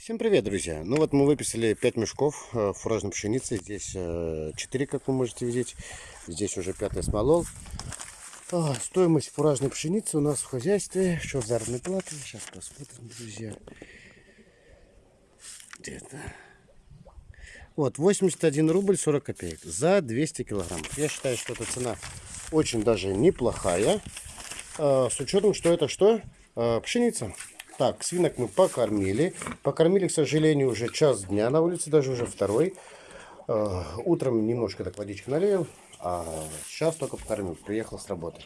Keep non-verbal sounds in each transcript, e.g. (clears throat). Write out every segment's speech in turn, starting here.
Всем привет, друзья! Ну вот мы выписали 5 мешков э, фуражной пшеницы. Здесь 4, э, как вы можете видеть. Здесь уже 5 смолол. А, стоимость фуражной пшеницы у нас в хозяйстве. Что в заработной плате? Сейчас посмотрим, друзья. Где-то. Вот, 81 рубль 40 копеек за 200 килограмм. Я считаю, что эта цена очень даже неплохая. А, с учетом, что это что? А, пшеница. Так, свинок мы покормили. Покормили, к сожалению, уже час дня на улице, даже уже второй. Э, утром немножко так водички налил, а сейчас только покормил. Приехал с работы.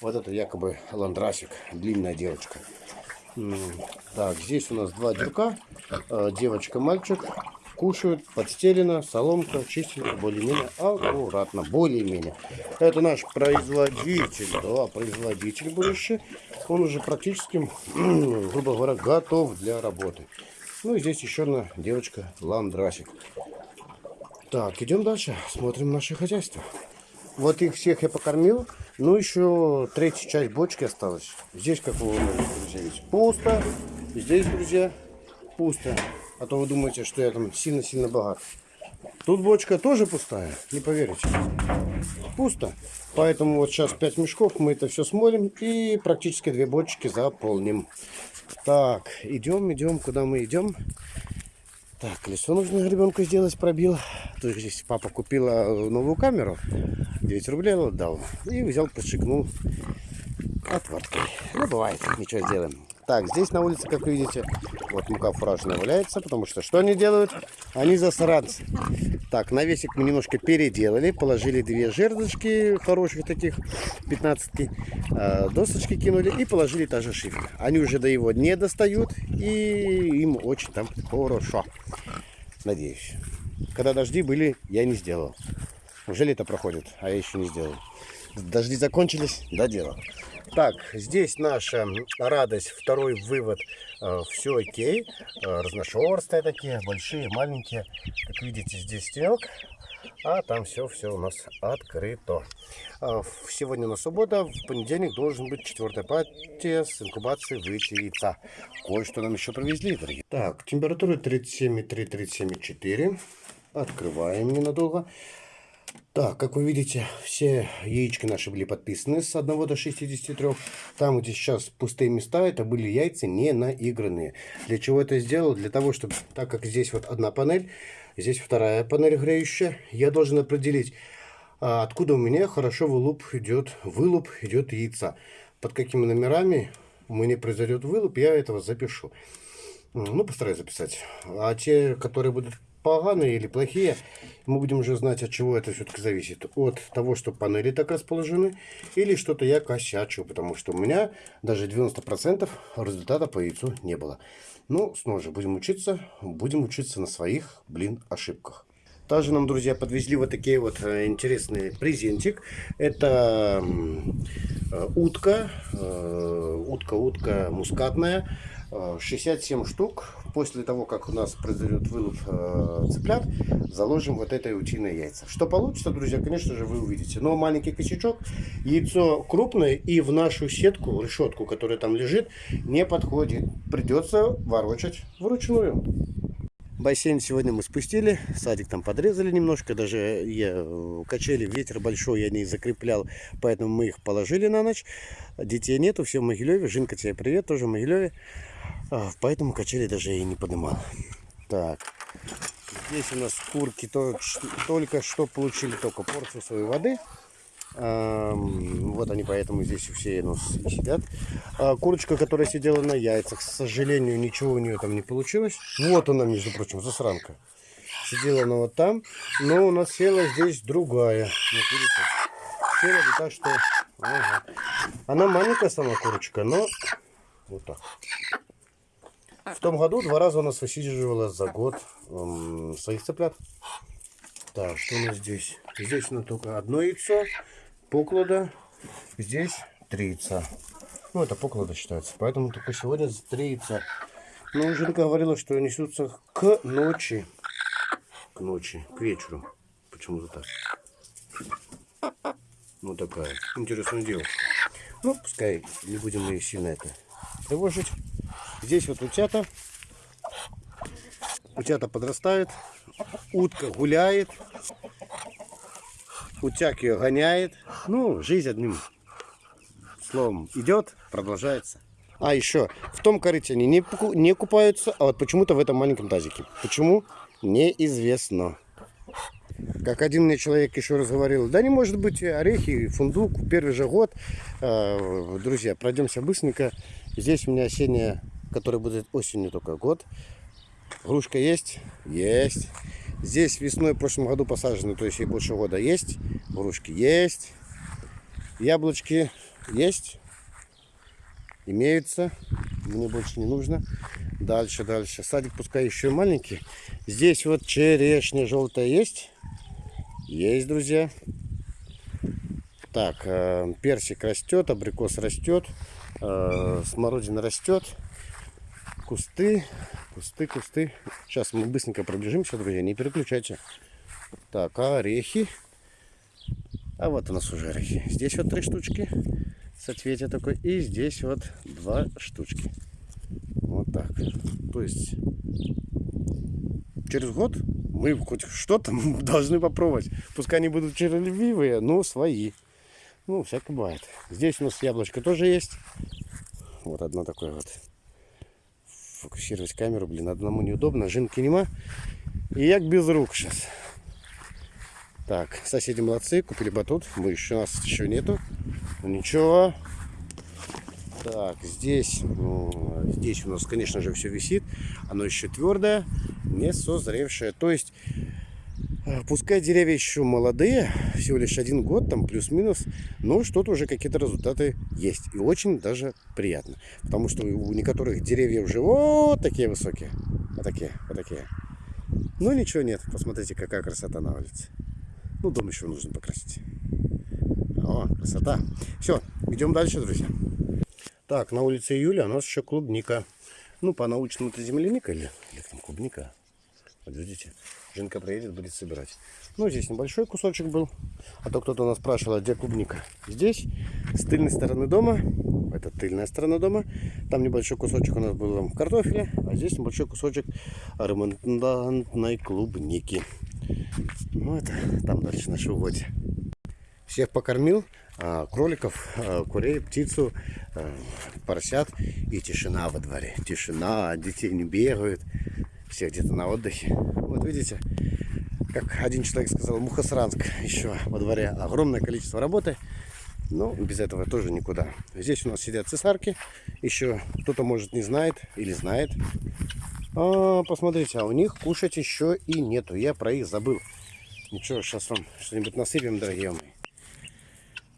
Вот это якобы ландрасик, длинная девочка. Так, здесь у нас два дюрка, э, девочка, мальчик кушают, подстелено, соломка, чистенько, более-менее аккуратно, более-менее. Это наш производитель, да, производитель будущий. Он уже практически, грубо говоря, готов для работы. Ну и здесь еще одна девочка Ландрасик. Так, идем дальше, смотрим наше хозяйство. Вот их всех я покормил. Ну, еще третья часть бочки осталась. Здесь, как вы можете, пусто. Здесь, друзья, пусто. А то вы думаете, что я там сильно-сильно богат. Тут бочка тоже пустая, не поверите. Пусто. Поэтому вот сейчас 5 мешков мы это все смолим и практически две бочки заполним. Так, идем, идем, куда мы идем. Так, колесо нужно ребенку сделать, пробил. Тут здесь папа купила новую камеру, 9 рублей отдал. И взял, подшикнул отваркой. Ну, бывает, ничего сделаем. Так, здесь на улице, как видите, вот мука фуражная валяется, потому что что они делают? Они засранцы. Так, навесик мы немножко переделали, положили две жердочки хороших таких, 15 э, досочки кинули и положили та же шифер. Они уже до его не достают и им очень там хорошо. Надеюсь. Когда дожди были, я не сделал. Уже лето проходит, а я еще не сделал. Дожди закончились, доделал. Так, здесь наша радость, второй вывод. Э, все окей. Э, разношерстые такие, большие, маленькие. Как видите, здесь снег. А там все, все у нас открыто. Э, сегодня на суббота, в понедельник должен быть четвертая партия с инкубацией выйти яйца. Кое-что нам еще привезли, дорогие. Так, температура 37,3-37,4. Открываем ненадолго. Так, как вы видите, все яички наши были подписаны с 1 до 63. Там, где сейчас пустые места, это были яйца не наигранные. Для чего это сделал? Для того, чтобы, так как здесь вот одна панель, здесь вторая панель греющая, я должен определить, а, откуда у меня хорошо вылуп идет, вылуп идет яйца. Под какими номерами у меня произойдет вылуп, я этого запишу. Ну, постараюсь записать. А те, которые будут поганые или плохие, мы будем уже знать, от чего это все-таки зависит. От того, что панели так расположены, или что-то я косячу, потому что у меня даже 90% результата по яйцу не было. Ну, снова же, будем учиться, будем учиться на своих, блин, ошибках. Также нам, друзья, подвезли вот такие вот э, интересный презентик. Это э, утка, э, утка-утка мускатная. 67 штук. После того, как у нас произойдет вылуп э, цыплят, заложим вот это утиное яйца. Что получится, друзья, конечно же, вы увидите. Но маленький косячок, яйцо крупное и в нашу сетку, решетку, которая там лежит, не подходит. Придется ворочать вручную. Бассейн сегодня мы спустили, садик там подрезали немножко, даже я качели, ветер большой, я не закреплял, поэтому мы их положили на ночь. Детей нету, все в Могилеве, Жинка тебе привет, тоже в Могилеве. А, поэтому качели даже и не поднимал. Так, здесь у нас курки то, только что получили только порцию своей воды. А, вот они поэтому здесь все у нас сидят. А, курочка, которая сидела на яйцах, к сожалению, ничего у нее там не получилось. Вот она, между прочим, засранка. Сидела она вот там, но у нас села здесь другая. Вот видите, села так что... Ага. Она маленькая сама курочка, но вот так. В том году два раза у нас высиживала за год эм, своих цыплят. Так, что у нас здесь? Здесь у нас только одно яйцо, поклада. Здесь три яйца. Ну, это поклада считается. Поэтому только сегодня три яйца. Но Женка говорила, что несутся к ночи. К ночи, к вечеру. Почему-то так. Ну, такая интересная девушка. Ну, пускай не будем ее сильно это тревожить. Здесь вот утята. Утята подрастают, утка гуляет, утяг ее гоняет. Ну, жизнь одним словом идет, продолжается. А еще, в том корыте они не, не купаются, а вот почему-то в этом маленьком тазике. Почему? Неизвестно. Как один мне человек еще раз говорил, да не может быть орехи, фундук, первый же год. А, друзья, пройдемся быстренько. Здесь у меня осенняя, которая будет осенью только год. Грушка есть? Есть. Здесь весной в прошлом году посажены, то есть и больше года есть. Грушки есть. Яблочки есть. Имеются. Мне больше не нужно. Дальше, дальше. Садик пускай еще маленький. Здесь вот черешня желтая есть. Есть, друзья. Так, э, персик растет, абрикос растет, э, смородина растет. Кусты, кусты, кусты. Сейчас мы быстренько пробежимся, друзья, не переключайте. Так, орехи. А вот у нас уже орехи. Здесь вот три штучки. Соцветие такое. И здесь вот два штучки. Вот так. То есть через год мы хоть что-то (laughs) должны попробовать. Пускай они будут червивые, но свои. Ну, всякое бывает. Здесь у нас яблочко тоже есть. Вот одно такое вот. Фокусировать камеру, блин, одному неудобно. Жинки нема. И як без рук сейчас. Так, соседи молодцы, купили батут. Мы еще, у нас еще нету. Ну, ничего. Так, здесь, ну, здесь у нас, конечно же, все висит. Оно еще твердое, не созревшее. То есть, пускай деревья еще молодые, всего лишь один год, там плюс-минус, но что-то уже какие-то результаты есть. И очень даже приятно. Потому что у некоторых деревьев уже вот такие высокие. Вот такие, вот такие. Ну ничего нет. Посмотрите, какая красота на улице. Ну, дом еще нужно покрасить. О, красота. Все, идем дальше, друзья. Так, на улице Июля у нас еще клубника. Ну, по-научному это земляника или, или там клубника. Вот видите, Женка приедет, будет собирать. Ну, здесь небольшой кусочек был. А то кто-то у нас спрашивал, а где клубника. Здесь, с тыльной стороны дома, это тыльная сторона дома. Там небольшой кусочек у нас был картофеля, а здесь небольшой кусочек ремонтной клубники. Ну, это там дальше наши угодья. Всех покормил, а, кроликов, а, курей, птицу, поросят и тишина во дворе. Тишина, детей не бегают, все где-то на отдыхе. Вот видите, как один человек сказал, Мухосранск еще во дворе огромное количество работы. Но без этого тоже никуда. Здесь у нас сидят цесарки. Еще кто-то, может, не знает или знает. А, посмотрите, а у них кушать еще и нету. Я про их забыл. Ничего, сейчас вам что-нибудь насыпем, дорогие мои.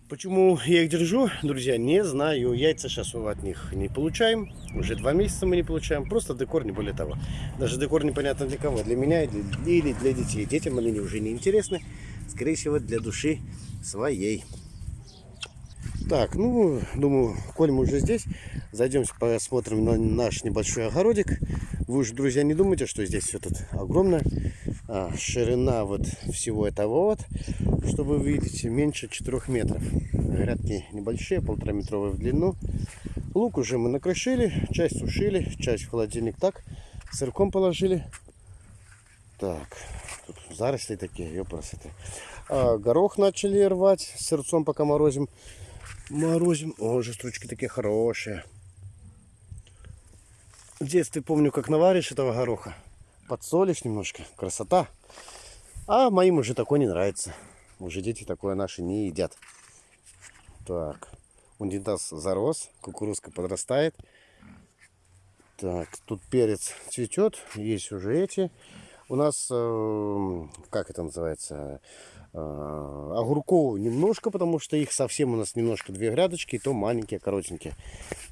Почему я их держу, друзья, не знаю. Яйца сейчас от них не получаем. Уже два месяца мы не получаем. Просто декор, не более того. Даже декор непонятно для кого. Для меня или для детей. Детям они уже не интересны. Скорее всего, для души своей. Так, ну, думаю, коль мы уже здесь, зайдем посмотрим на наш небольшой огородик. Вы уже, друзья, не думайте, что здесь все тут огромное. А, ширина вот всего этого вот, что вы видите, меньше 4 метров. Грядки небольшие, полтора метровые в длину. Лук уже мы накрошили, часть сушили, часть в холодильник так, сырком положили. Так, тут заросли такие, ёпрасоты. А, горох начали рвать, сырцом пока морозим. Морозим. О, же стручки такие хорошие. В детстве помню, как наваришь этого гороха. Подсолишь немножко. Красота. А моим уже такое не нравится. Уже дети такое наши не едят. Так. Унитаз зарос. Кукурузка подрастает. Так, тут перец цветет. Есть уже эти. У нас, э, как это называется, Э, огурков немножко, потому что их совсем у нас немножко две грядочки, и то маленькие, коротенькие.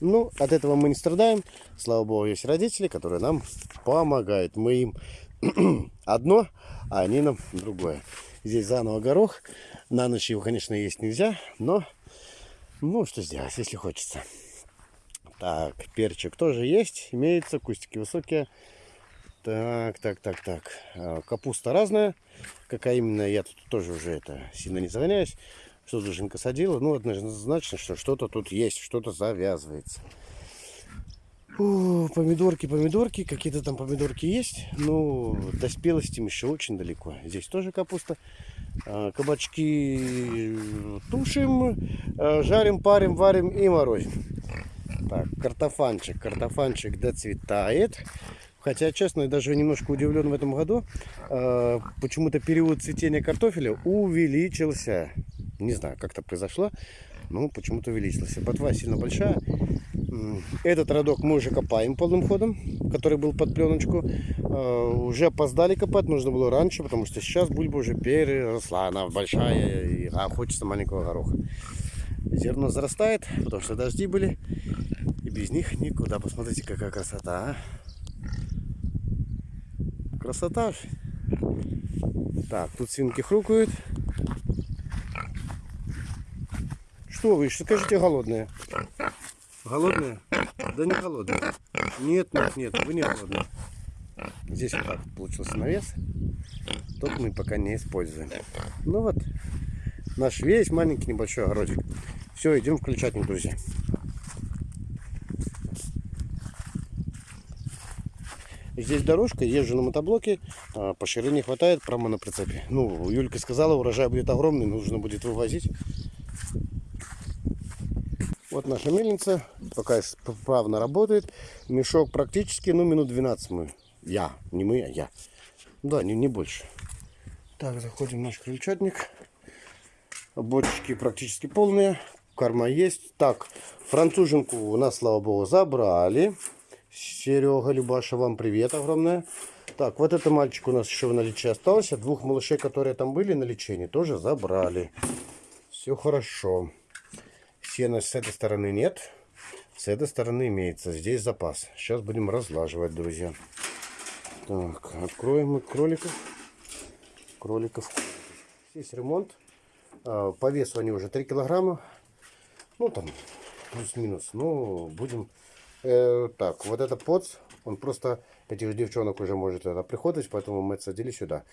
Ну, от этого мы не страдаем. Слава богу, есть родители, которые нам помогают. Мы им (clears throat) одно, а они нам другое. Здесь заново горох. На ночь его, конечно, есть нельзя, но ну, что сделать, если хочется. Так, перчик тоже есть, имеется, кустики высокие. Так, так, так, так. А, капуста разная. Какая именно, я тут тоже уже это сильно не загоняюсь. Что Жуженька садила. Ну, однозначно, что что-то тут есть, что-то завязывается. О, помидорки, помидорки, какие-то там помидорки есть, но до спелости им еще очень далеко. Здесь тоже капуста. А, Кабачки тушим, а, жарим, парим, варим и морозим. Так, картофанчик, картофанчик доцветает. Хотя, честно, я даже немножко удивлен в этом году. Э, Почему-то период цветения картофеля увеличился. Не знаю, как это произошло, но почему-то увеличился. Ботва сильно большая. Этот родок мы уже копаем полным ходом, который был под пленочку. Э, Уже опоздали копать, нужно было раньше, потому что сейчас бульба уже переросла. Она большая, и- а хочется маленького гороха. Зерно зарастает, потому что дожди были. И без них никуда. Посмотрите, какая красота, а. Красота же. Так, тут свинки хрукают. Что вы, что скажите, голодные? Голодные? Да не голодные. Нет, нет, нет, вы не голодные. Здесь вот так получился навес. Тот мы пока не используем. Ну вот, наш весь маленький небольшой огородик. Все, идем включать, друзья. Здесь дорожка, езжу на мотоблоке, а, по ширине не хватает, прямо на прицепе. Ну, Юлька сказала, урожай будет огромный, нужно будет вывозить. Вот наша мельница, пока с- плавно работает. Мешок практически, ну, минут 12 мы. Я, не мы, а я. Да, не, не больше. Так, заходим в наш крыльчатник. Бочки практически полные. Корма есть. Так, француженку у нас, слава богу, забрали. Серега, Любаша, вам привет огромное. Так, вот это мальчик у нас еще в наличии остался. Двух малышей, которые там были на лечении, тоже забрали. Все хорошо. Сена с этой стороны нет. С этой стороны имеется. Здесь запас. Сейчас будем разлаживать, друзья. Так, откроем мы кроликов. Кроликов. Здесь ремонт. А, По весу они уже 3 килограмма. Ну, там, плюс-минус. Ну, будем... э, так, вот это поц, он просто этих девчонок уже может это приходить, поэтому мы отсадили сюда.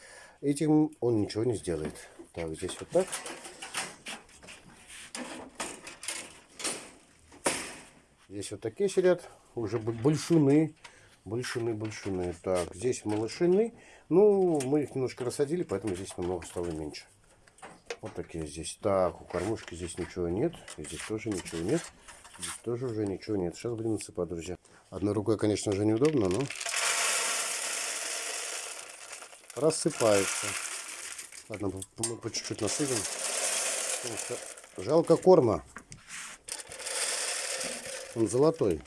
Этим он ничего не сделает. Так, здесь вот так. Здесь вот такие сидят, уже б- большуны, большуны, большуны. Так, здесь малышины. Ну, мы их немножко рассадили, поэтому здесь намного стало меньше. Вот такие здесь. Так, у кормушки здесь ничего нет. Здесь тоже ничего нет. Здесь тоже уже ничего нет. Сейчас будем насыпать, друзья. Одной рукой, конечно же, неудобно, но рассыпается. Ладно, мы по чуть-чуть насыпем. Жалко корма. Он золотой.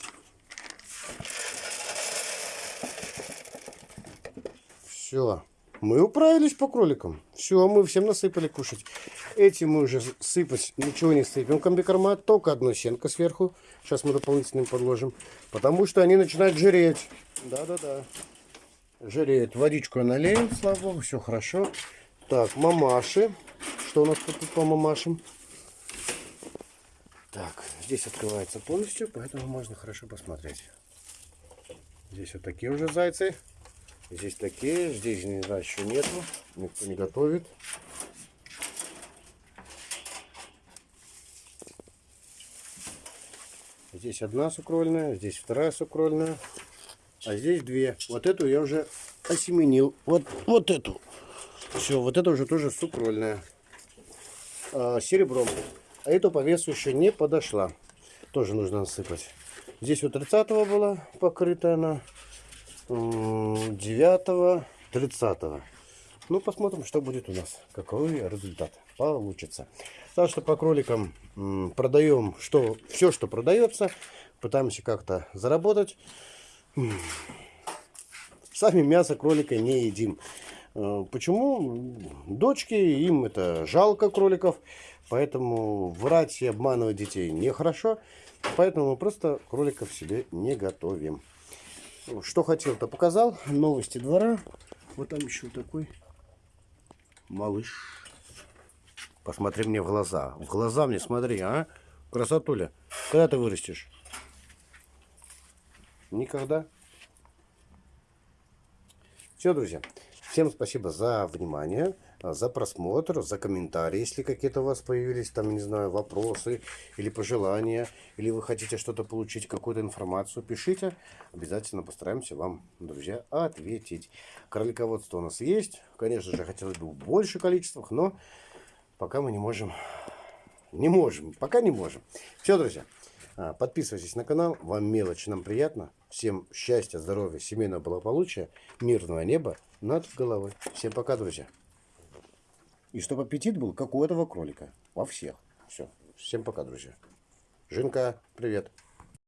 Все. Мы управились по кроликам. Все, мы всем насыпали кушать. Эти мы уже сыпать ничего не сыпем комбикорма, только одну сенка сверху. Сейчас мы дополнительно им подложим. Потому что они начинают жиреть. Да-да-да. Жиреет. Водичку я слава богу, все хорошо. Так, мамаши. Что у нас тут по мамашам? Так, здесь открывается полностью, поэтому можно хорошо посмотреть. Здесь вот такие уже зайцы. Здесь такие, здесь не знаю, еще нету. Никто не готовит. Здесь одна сукрольная, здесь вторая сукрольная. А здесь две. Вот эту я уже осеменил. Вот, вот эту. Все, вот это уже тоже сукрольная. А, серебром. А эту по весу еще не подошла. Тоже нужно насыпать. Здесь вот 30 была покрыта она. 9 30 ну посмотрим что будет у нас какой результат получится. Так что по кроликам продаем что все что продается. Пытаемся как-то заработать. Сами мясо кролика не едим. Э, почему? Дочки им это жалко кроликов. Поэтому врать и обманывать детей нехорошо. Поэтому мы просто кроликов себе не готовим что хотел, то показал. Новости двора. Вот там еще такой малыш. Посмотри мне в глаза. В глаза мне смотри, а? Красотуля. Когда ты вырастешь? Никогда. Все, друзья. Всем спасибо за внимание. А, за просмотр, за комментарии, если какие-то у вас появились, там, не знаю, вопросы или пожелания, или вы хотите что-то получить, какую-то информацию, пишите. Обязательно постараемся вам, друзья, ответить. Кролиководство у нас есть. Конечно же, хотелось бы в больших количествах, но пока мы не можем. Не можем, пока не можем. Все, друзья, а, подписывайтесь на канал. Вам мелочь, нам приятно. Всем счастья, здоровья, семейного благополучия, мирного неба над головой. Всем пока, друзья. И чтобы аппетит был, как у этого кролика. Во всех. Все. Всем пока, друзья. Жинка, привет.